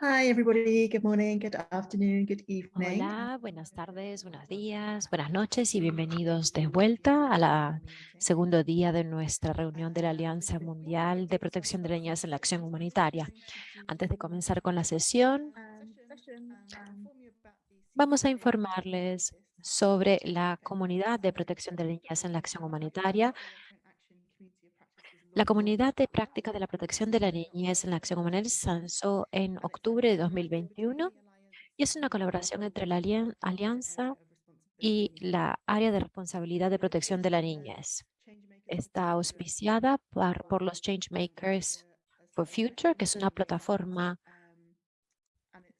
Hi, everybody. Good morning, good afternoon, good evening. Hola, buenas tardes, buenos días, buenas noches y bienvenidos de vuelta a la segundo día de nuestra reunión de la Alianza Mundial de Protección de Niñas en la Acción Humanitaria. Antes de comenzar con la sesión, vamos a informarles sobre la comunidad de protección de niñas en la acción humanitaria, la comunidad de práctica de la protección de la niñez en la acción humanitaria se lanzó en octubre de 2021 y es una colaboración entre la Alianza y la Área de Responsabilidad de Protección de la Niñez. Está auspiciada por, por los Changemakers for Future, que es una plataforma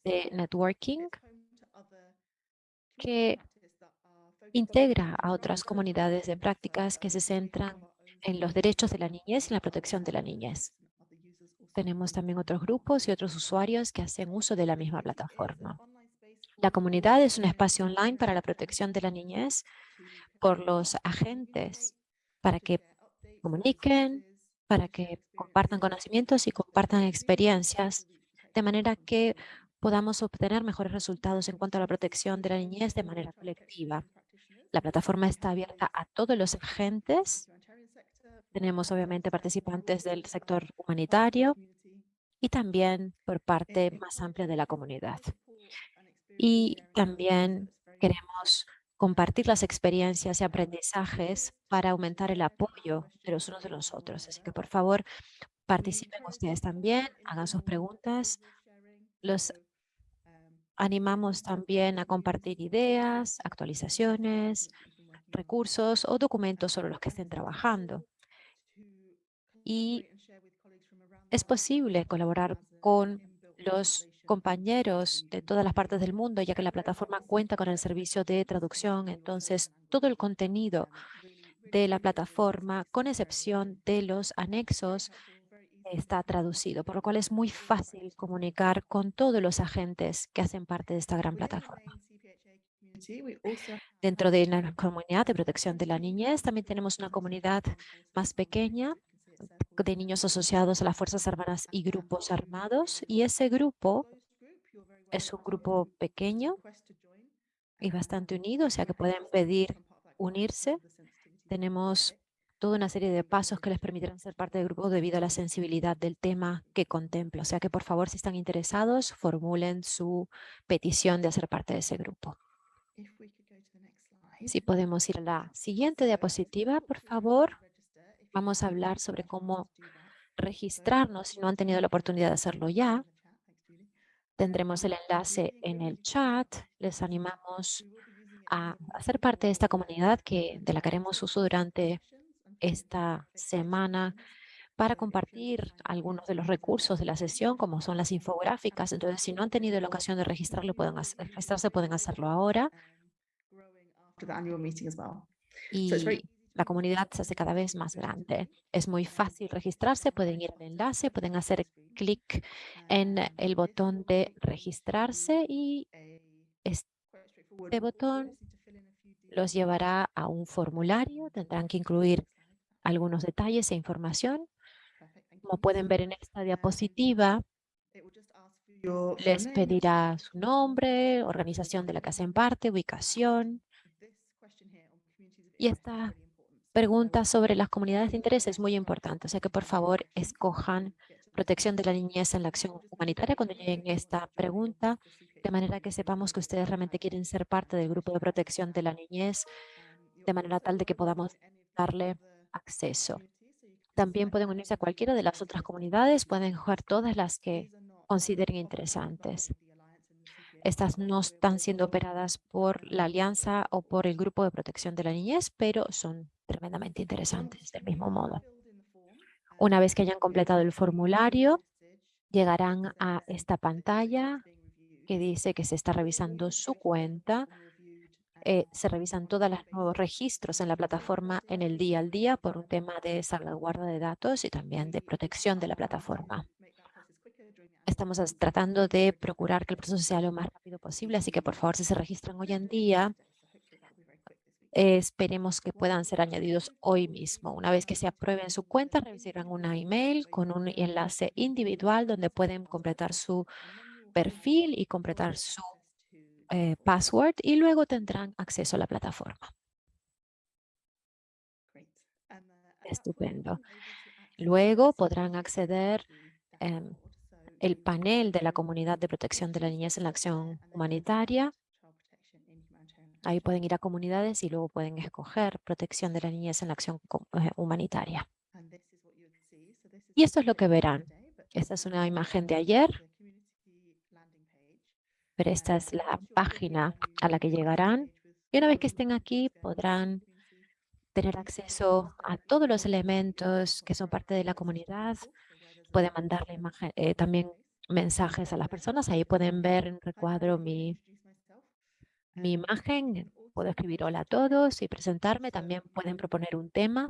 de networking que integra a otras comunidades de prácticas que se centran en los derechos de la niñez y la protección de la niñez. Tenemos también otros grupos y otros usuarios que hacen uso de la misma plataforma. La comunidad es un espacio online para la protección de la niñez por los agentes para que comuniquen, para que compartan conocimientos y compartan experiencias, de manera que podamos obtener mejores resultados en cuanto a la protección de la niñez de manera colectiva. La plataforma está abierta a todos los agentes tenemos obviamente participantes del sector humanitario y también por parte más amplia de la comunidad. Y también queremos compartir las experiencias y aprendizajes para aumentar el apoyo de los unos de los otros. Así que, por favor, participen ustedes también, hagan sus preguntas. Los animamos también a compartir ideas, actualizaciones, recursos o documentos sobre los que estén trabajando y es posible colaborar con los compañeros de todas las partes del mundo, ya que la plataforma cuenta con el servicio de traducción. Entonces, todo el contenido de la plataforma, con excepción de los anexos, está traducido, por lo cual es muy fácil comunicar con todos los agentes que hacen parte de esta gran plataforma. Dentro de la comunidad de protección de la niñez, también tenemos una comunidad más pequeña de niños asociados a las Fuerzas Armadas y grupos armados. Y ese grupo es un grupo pequeño y bastante unido, o sea que pueden pedir unirse. Tenemos toda una serie de pasos que les permitirán ser parte del grupo debido a la sensibilidad del tema que contempla. O sea que, por favor, si están interesados, formulen su petición de hacer parte de ese grupo. Si podemos ir a la siguiente diapositiva, por favor. Vamos a hablar sobre cómo registrarnos si no han tenido la oportunidad de hacerlo ya. Tendremos el enlace en el chat. Les animamos a hacer parte de esta comunidad que, de la que haremos uso durante esta semana para compartir algunos de los recursos de la sesión, como son las infográficas. Entonces, si no han tenido la ocasión de registrarlo, pueden registrarse, pueden hacerlo ahora. Y la comunidad se hace cada vez más grande. Es muy fácil registrarse, pueden ir al enlace, pueden hacer clic en el botón de registrarse y este botón los llevará a un formulario. Tendrán que incluir algunos detalles e información. Como pueden ver en esta diapositiva, les pedirá su nombre, organización de la que hacen parte, ubicación. Y esta pregunta sobre las comunidades de interés es muy importante, o sea que por favor escojan protección de la niñez en la acción humanitaria cuando lleguen esta pregunta, de manera que sepamos que ustedes realmente quieren ser parte del grupo de protección de la niñez, de manera tal de que podamos darle acceso. También pueden unirse a cualquiera de las otras comunidades, pueden jugar todas las que consideren interesantes. Estas no están siendo operadas por la Alianza o por el Grupo de Protección de la Niñez, pero son tremendamente interesantes del mismo modo. Una vez que hayan completado el formulario, llegarán a esta pantalla que dice que se está revisando su cuenta. Eh, se revisan todos los nuevos registros en la plataforma en el día al día por un tema de salvaguarda de datos y también de protección de la plataforma. Estamos tratando de procurar que el proceso sea lo más rápido posible, así que por favor, si se registran hoy en día, esperemos que puedan ser añadidos hoy mismo. Una vez que se aprueben su cuenta, recibirán una email con un enlace individual donde pueden completar su perfil y completar su eh, password y luego tendrán acceso a la plataforma. Estupendo. Luego podrán acceder el panel de la Comunidad de Protección de la Niñez en la Acción Humanitaria. Ahí pueden ir a comunidades y luego pueden escoger protección de la niñez en la acción eh, humanitaria. Y esto es lo que verán. Esta es una imagen de ayer, pero esta es la página a la que llegarán. Y una vez que estén aquí podrán tener acceso a todos los elementos que son parte de la comunidad. Pueden mandarle imagen, eh, también mensajes a las personas. Ahí pueden ver en recuadro mi, mi imagen. Puedo escribir hola a todos y presentarme. También pueden proponer un tema.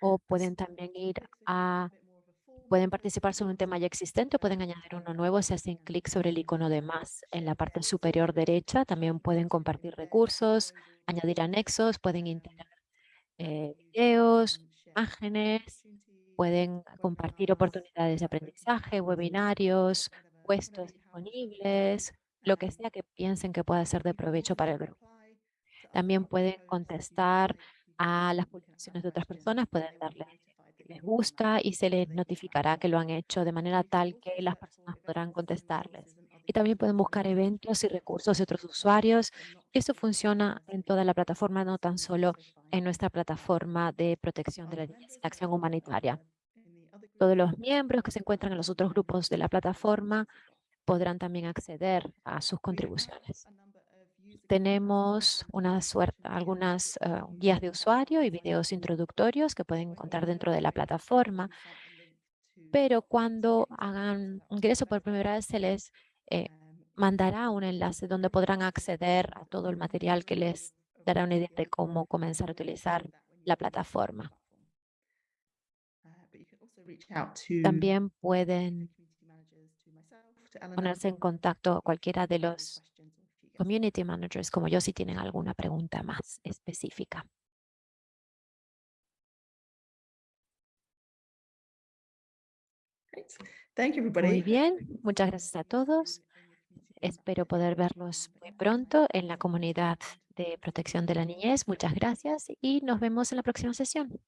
O pueden también ir a Pueden participar sobre un tema ya existente o pueden añadir uno nuevo si hacen clic sobre el icono de más en la parte superior derecha. También pueden compartir recursos, añadir anexos, pueden integrar eh, videos, imágenes, pueden compartir oportunidades de aprendizaje, webinarios, puestos disponibles, lo que sea que piensen que pueda ser de provecho para el grupo. También pueden contestar a las publicaciones de otras personas, pueden darle les gusta y se les notificará que lo han hecho de manera tal que las personas podrán contestarles. Y también pueden buscar eventos y recursos de otros usuarios. Eso funciona en toda la plataforma, no tan solo en nuestra plataforma de protección de la acción humanitaria. Todos los miembros que se encuentran en los otros grupos de la plataforma podrán también acceder a sus contribuciones tenemos algunas eh, guías de usuario y videos introductorios que pueden encontrar dentro de la plataforma. Pero cuando hagan ingreso por primera vez, se les eh, mandará un enlace donde podrán acceder a todo el material que les dará una idea de cómo comenzar a utilizar la plataforma. También pueden ponerse en contacto cualquiera de los community managers como yo si tienen alguna pregunta más específica. Muy bien, muchas gracias a todos. Espero poder verlos muy pronto en la comunidad de protección de la niñez. Muchas gracias y nos vemos en la próxima sesión.